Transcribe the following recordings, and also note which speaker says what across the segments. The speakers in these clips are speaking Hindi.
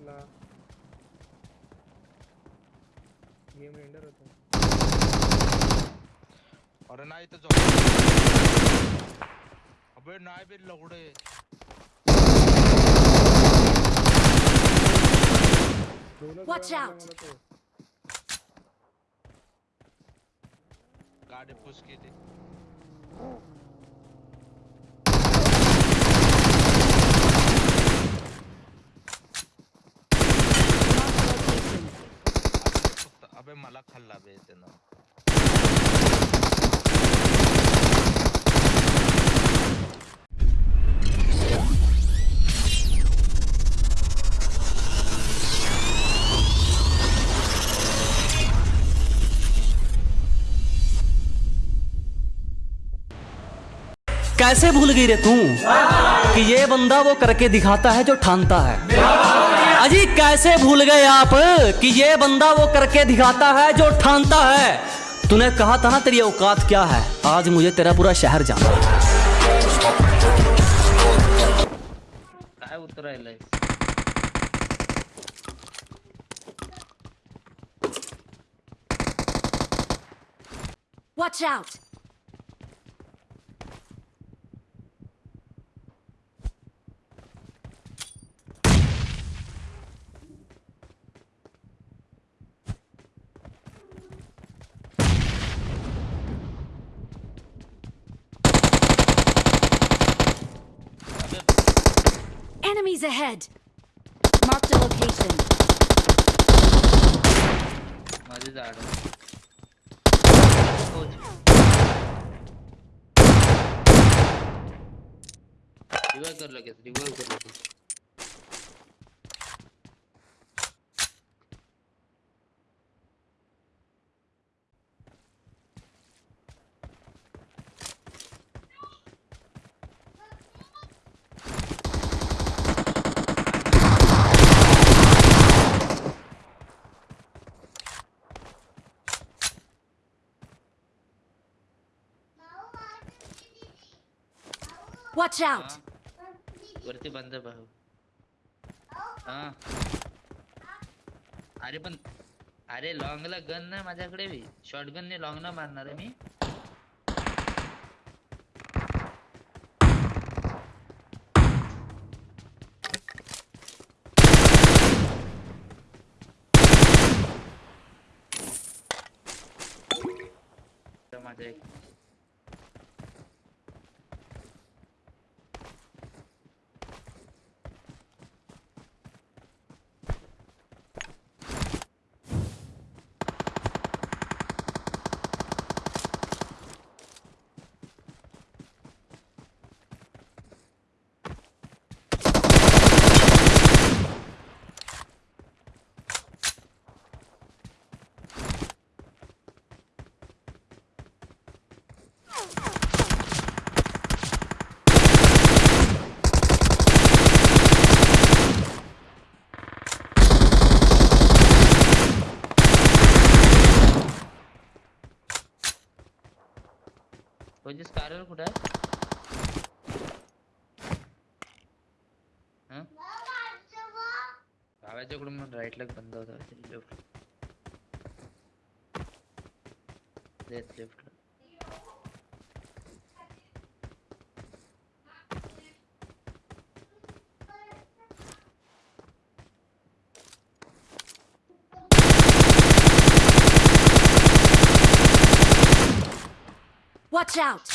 Speaker 1: साला गेम रेंडर होतो
Speaker 2: अरे नाही तर जाऊ अबे नाही बे लवडे
Speaker 3: Watch out.
Speaker 1: तो.
Speaker 2: गाडी केली
Speaker 3: Marked a location.
Speaker 2: अबे अबे मला खाल्ला बे त्यानं.
Speaker 4: कैसे भूल गई रे तू? कि ये बंदा वो करके दिखाता है जो ठानता है। अजी कैसे भूल गए आप कि ये बंदा वो करके दिखाता है जो ठानता है? तूने कहा था ना तेरी औकात क्या है? आज मुझे तेरा पूरा शहर जाना है।
Speaker 5: काय
Speaker 3: Watch out! Enemies ahead! Marked a location.
Speaker 5: माझे झाड पोच. रिवाइव कर लगेच रिवाइव कर लगेच
Speaker 3: Watch out!
Speaker 5: वरती बंद भाऊ हा। अरे पण अरे लॉंगला गन नाही माझ्याकडे बी. शॉर्ट गन ने लॉंग ना मारणार आहे मी. माझ्या म्हणजे स्कारवर कुठं आहे हं? भावाच्याकडून मग राईटला बंद होता left left left
Speaker 3: Watch out!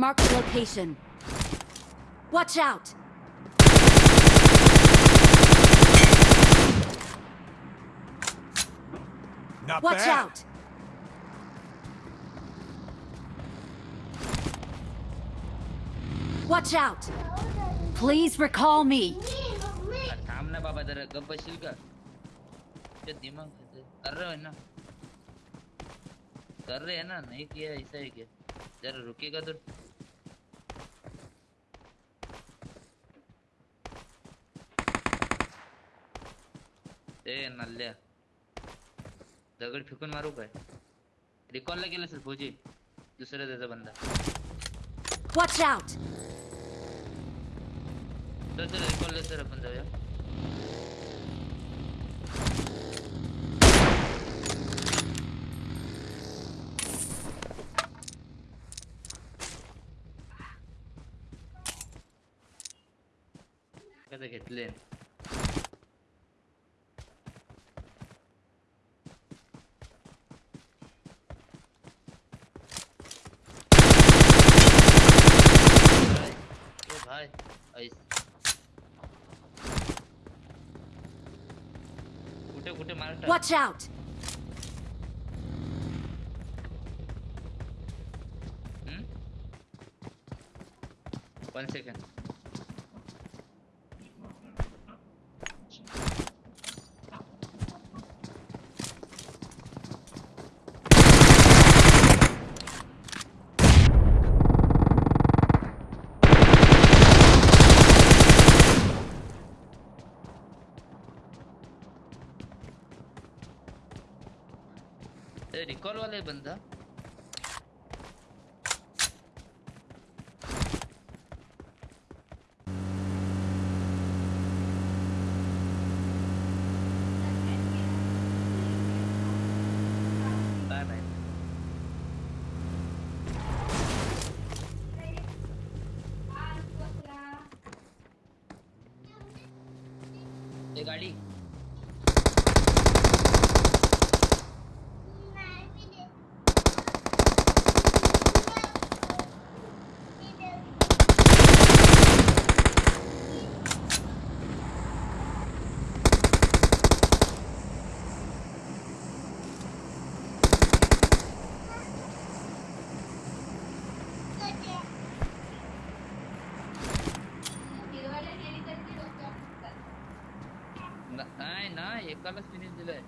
Speaker 3: Marked a location. Watch out!
Speaker 6: Not
Speaker 3: Watch
Speaker 6: bad.
Speaker 3: out! Watch out! Please recall me.
Speaker 5: अरे थांब ना बाबा जरा गप बसशील का ते दिमाग खाते. कर रहे हो ना कर रहे हैं ना नहीं किया ऐसा है क्या जरा रुकेगा तो ए नल्ल्या. दगड फेकून मारू काय? रिकॉलला गेला असेल फौजी. दुसरा त्याचा बंदा.
Speaker 3: Watch out!
Speaker 5: चल चल रिकॉलला तर आपण जाऊया. कसं घेतले
Speaker 3: Watch out!
Speaker 5: Hmm? One second. अरे रिकॉल वाला बंदा। गाड़ी। Zaraz finish dulu eh.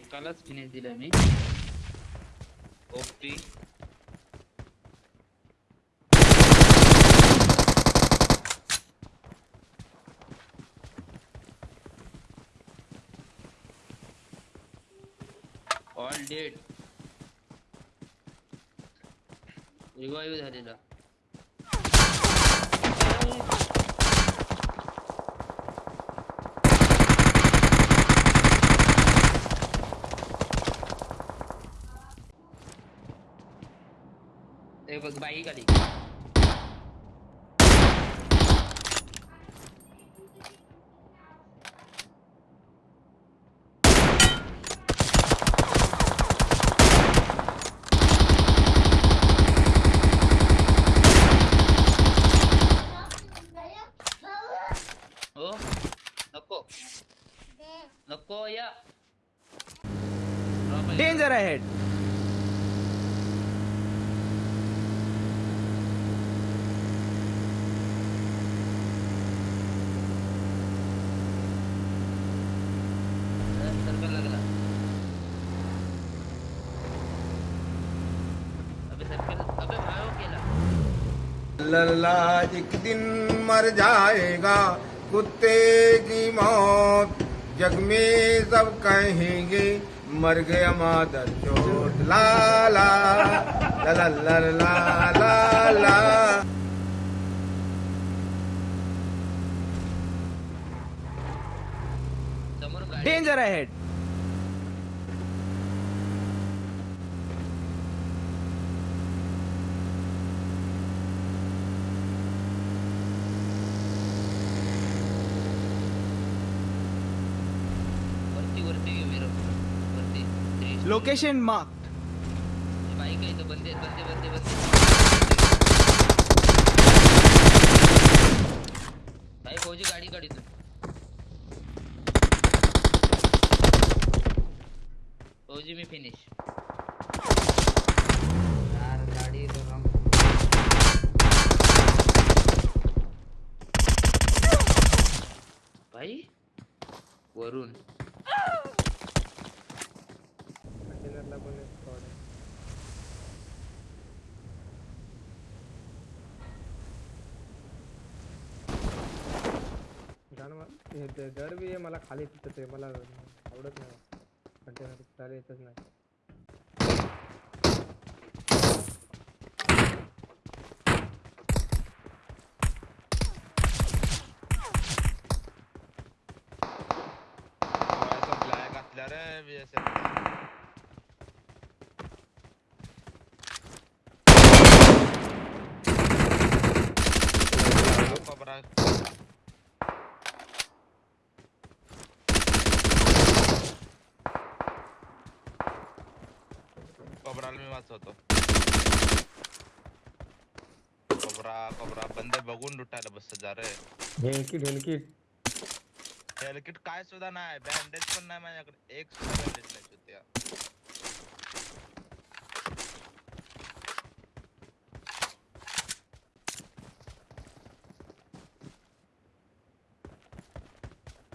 Speaker 5: एकालाच फिनिश दिला मी OP
Speaker 7: all dead
Speaker 5: Revive is Harindra. एक बाइक का देखो
Speaker 8: लल्ला, एक दिन मर जाएगा, कुत्ते की मौत। जग में सब कहेंगे, मर गया मादर चोट। ला ला ला ला ला
Speaker 5: समोर गाडी
Speaker 6: लोकेशन मार्क
Speaker 5: भाई गए तो बंदे बंदे बंदे बंदे भाई फौजी गाड़ी गाड़ी तो फौजी में फिनिश ते
Speaker 1: दर बी मला खाली तिथं ते, मला आवडत नाही कंटेनर चालेल येतच नाही
Speaker 2: ब्लॅक असल्या रे BSF. कोबरा कोबराला मी वाचवतो. कोबरा कोबरा बंदे बघून लुटायला बसत जा रे.
Speaker 1: ढेलकी ढेलकी
Speaker 2: हेलकिट काय सुद्धा नाही बँडेज पण नाही माझ्याकडे. एक सुद्धा बँडेज नाही सुद्धा.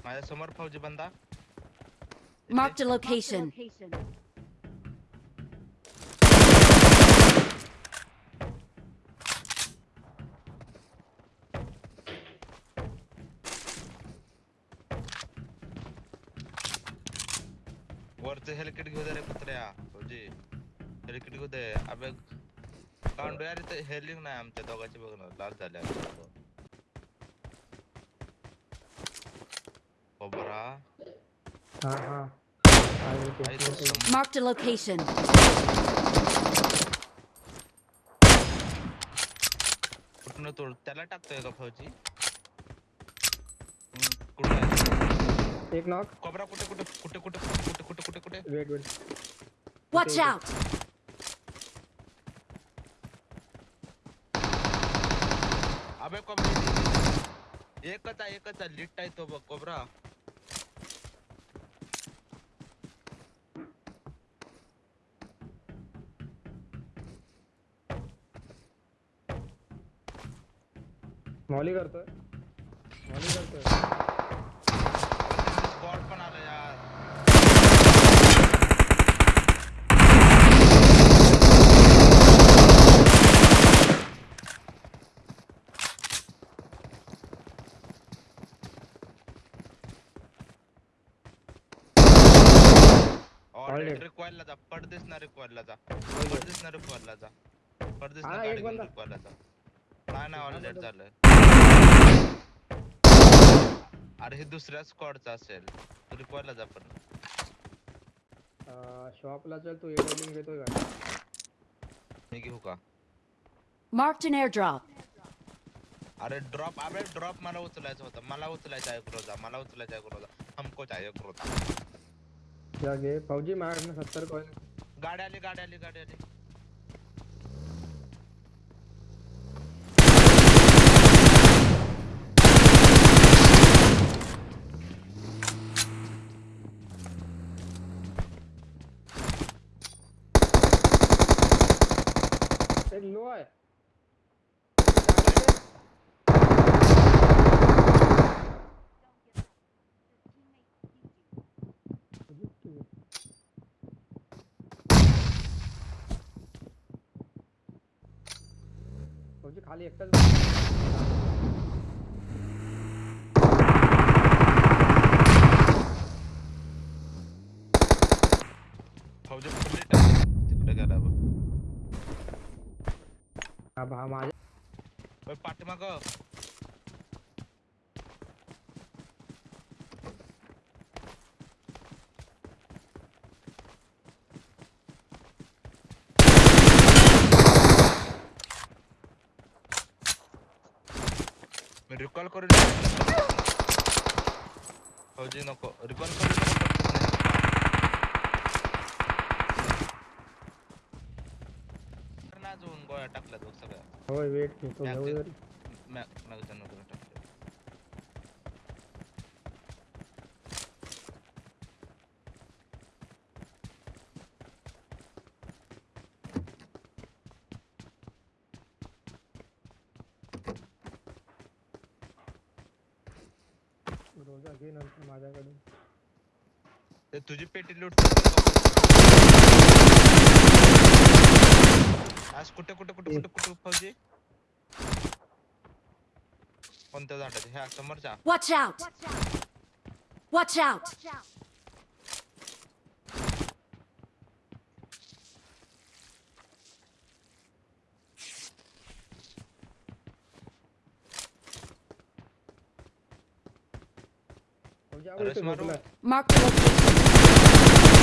Speaker 2: माझ्या समोर फौजी बंदा.
Speaker 3: Marked a location. Marked a location.
Speaker 2: वरचं हेलिकेट घेऊ दे रे कुत्र्या फौजी हेलिकेट घेऊ दे अबे कांडो यार इथं हेलिंग नाही आमच्या दोघांची बघ ना लाल झाल्या कोबरा
Speaker 1: हा हा आहे ते,
Speaker 2: आई
Speaker 1: ते, ते.
Speaker 2: समोर.
Speaker 3: Marked a location.
Speaker 2: कुठनं तोड त्याला टाकतोय का फौजी
Speaker 1: एक नॉक
Speaker 2: कोबरा कुठे कुठे कुठे कुठे कुठे कुठे कुठे कुठे
Speaker 1: वेट वेट
Speaker 3: Watch out!
Speaker 2: अबे कोबरा. एकच आहे एकच आहे लिट आहे तो बघ कोबरा।
Speaker 1: मॉली करतोय मॉली करतोय
Speaker 2: बॉट
Speaker 1: बना
Speaker 2: रिक्वायरला जा पडदेस ना रिक्वायरला जा। पडदेस ना रिक्वायरला जा। पडदेस ना रिक्वायरला जा। नाही नाही ऑलरेडी झालं अरे हे दुसऱ्या स्क्वॉडचा असेल. तू रिक्वायरला जा पण.
Speaker 1: शॉपला चल तू एडिटिंग घेतोय का?
Speaker 2: मी घेऊ का?
Speaker 3: Marked an airdrop.
Speaker 2: अरे ड्रॉप अबे ड्रॉप मला उचलायचा होता. मला उचलायचा आहे क्रोजा मला उचलायचा आहे क्रोजा हमको चाहिए क्रोजा
Speaker 1: या घे फौजी माझ्याकडनं सत्तर कॉइन
Speaker 2: गाडी आली गाडी आली गाडी आली.
Speaker 1: ล่นด้วยผ
Speaker 2: มจะขาเรี
Speaker 1: ยก
Speaker 2: ต้นเขาจะ अब हम आ जाए पाटमा को रिकॉल कर रिकॉल कर
Speaker 1: होय वेट घेतो
Speaker 2: Back
Speaker 1: घेऊ
Speaker 2: दे.
Speaker 1: जरी.
Speaker 2: मॅ- मॅगझीन वगैरे टाकतो.
Speaker 1: रोजा घे नंतर माझ्याकडून
Speaker 2: ते तुझी पेटी लूट आज कुठे कुठे कुठे कुठे कुठे फौजी कोणत्या झाडाचे ह्या समोरच्या
Speaker 3: Watch out! Watch out!
Speaker 1: म्हणजे
Speaker 2: अरे
Speaker 1: आवडतं
Speaker 2: स्मारू.
Speaker 1: झोपलाय.
Speaker 3: Mark the location.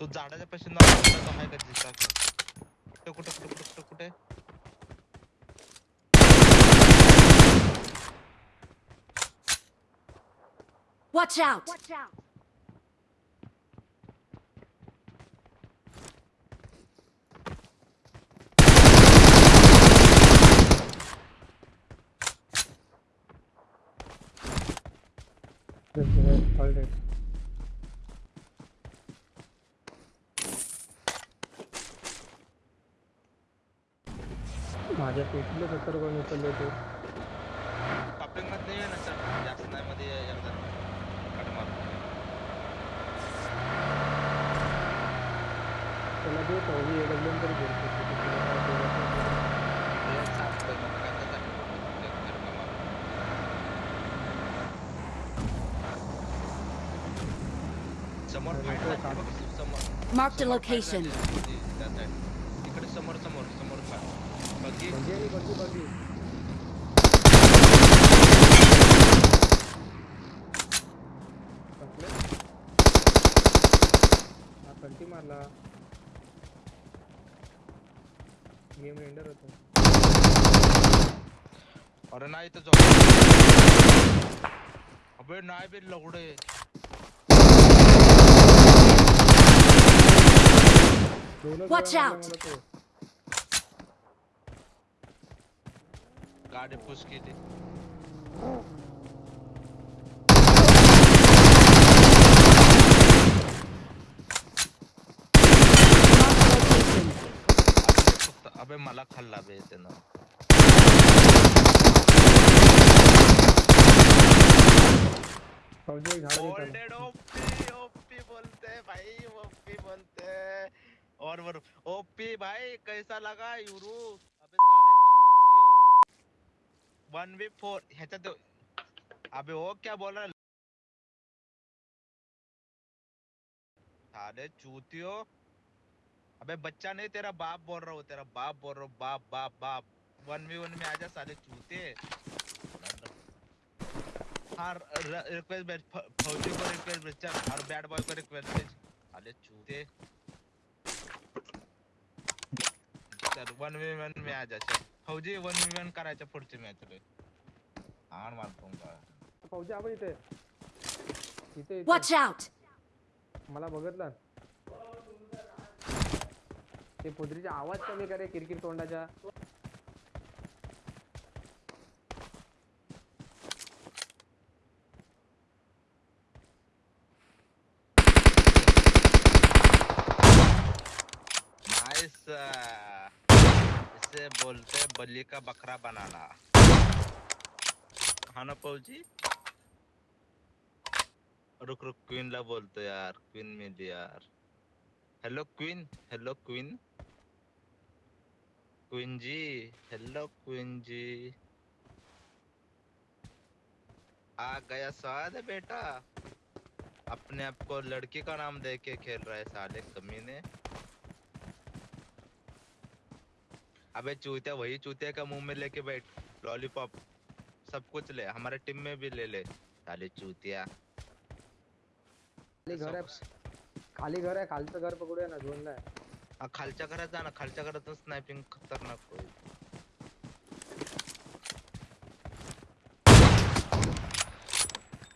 Speaker 2: तू झाडाच्या पाशी नाव आहे का दिसता कुठे कुठे कुठे कुठे? कुठे कुठे
Speaker 3: Watch out!
Speaker 1: माझ्या पेटीला सत्तर कोण उचलले ते
Speaker 2: कपलिंग मध्ये ना सर जास्त नाही मध्ये एकदा कट मार
Speaker 1: त्याला जे पाहिजे एवढं तरी घेतो
Speaker 3: Marked a
Speaker 2: समोर
Speaker 3: location.
Speaker 2: समोर समोर समोर
Speaker 1: मारला गेम रेंडर होतो
Speaker 2: अरे नाही तर जाऊ अबे नाही बे लवडे
Speaker 3: Watch out.
Speaker 1: मला तो.
Speaker 2: गाडी पुश
Speaker 3: the location.
Speaker 2: अबे मला खाल्ला. ओपी ओपी बोलते भाई ओपी बोलते और वर ओपी भाई कैसा लगा यूरू अबे साले चूतियो वन वी फोर ह्याच्यात अबे वो क्या बोल रहा है? साले चूतियो। अबे बच्चा नहीं, तेरा बाप बोल रहा हूँ, तेरा बाप बोल रहा हूँ, बाप बाप बाप। वन वी वन में आजा साले चूते। हाँ रिक्वेस्ट भेज फौजी को रिक्वेस्ट भेज और बैड बॉय को रिक्वेस्ट भेज। अरे चूते। चल वन वी वन में आ जा, चल। फौजी वन वी वन करायच्या पुढची मॅच रे. हाण मारतो का
Speaker 1: फौजी आपण इथे. इथे
Speaker 3: वॉच आउट
Speaker 1: मला बघतला. ते पुदरीचा आवाज़ कमी करे किरकिर तोंडाच्या.
Speaker 2: बोलते बलि का बकरा बनाना। हाँ ना फौजी रुक रुक क्वीन ला बोलतो यार क्वीन मिली यार। Hello queen hello queen queen ji hello queen ji. आ गया स्वाद है बेटा। अपने आप को लड़की का नाम दे के खेल रहा है साले कमीने अबे चूतिया वही चूतिया का मुँह में लेके बैठ। लॉलीपॉप सब कुछ ले। हमारे टीम में भी ले ले। साले चूतिया।
Speaker 1: खाली घर आहे खाली घर आहे खालचं घर पकडूया ना झोनला आहे
Speaker 2: हा, खालच्या घरात जा ना खालच्या घरात स्नायपिंग खतरनाक होईल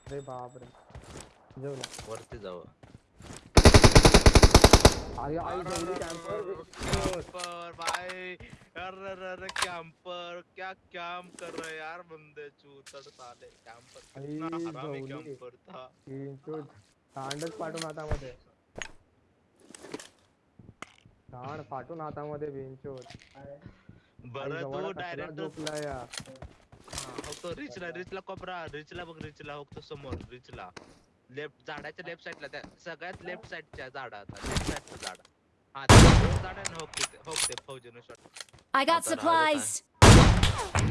Speaker 1: अरे बाप रे। जेवला
Speaker 2: वरती जाऊ
Speaker 1: अरे आई
Speaker 2: अरे,
Speaker 1: बे.
Speaker 2: कैंपर भाई। अरे अरे कैंपर क्या काम कर रहे यार बंदे चूतड़ साले? कैंपर कितना हरामी कैंपर था।
Speaker 1: तीनशे दांडच पाठवून हातामध्ये दांड फाटून हातामध्ये बेंचोत
Speaker 2: बरं तू डायरेक्ट
Speaker 1: झोपला या।
Speaker 2: हो तो रिचला रिचला कोपरा रिचला बघ रिचला हो तो समोर रिचला। लेफ्ट झाडाच्या लेफ्ट साईडला त्या सगळ्यात लेफ्ट साईडच्या झाडात लेफ्ट साईडचं झाड हा ते झाड आहे ना हो तिथे हो ते फौजीनं शॉट
Speaker 3: I got
Speaker 2: आता राहिलं
Speaker 3: supplies.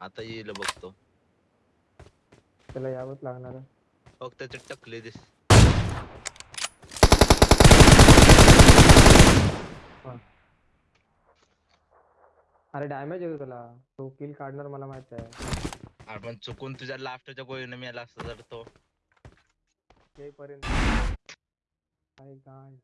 Speaker 2: आता येईल बघतो
Speaker 1: त्याला यावंच लागणार आहे.
Speaker 2: बघ त्याचे टकले दिस
Speaker 1: अरे डॅमेज येतो तुला. तो किल काढणार मला माहित आहे.
Speaker 2: आपण चुकून तुझ्या लास्टच्या गोळीने मेला असता तर तो.
Speaker 1: येईपर्यंत. काय काय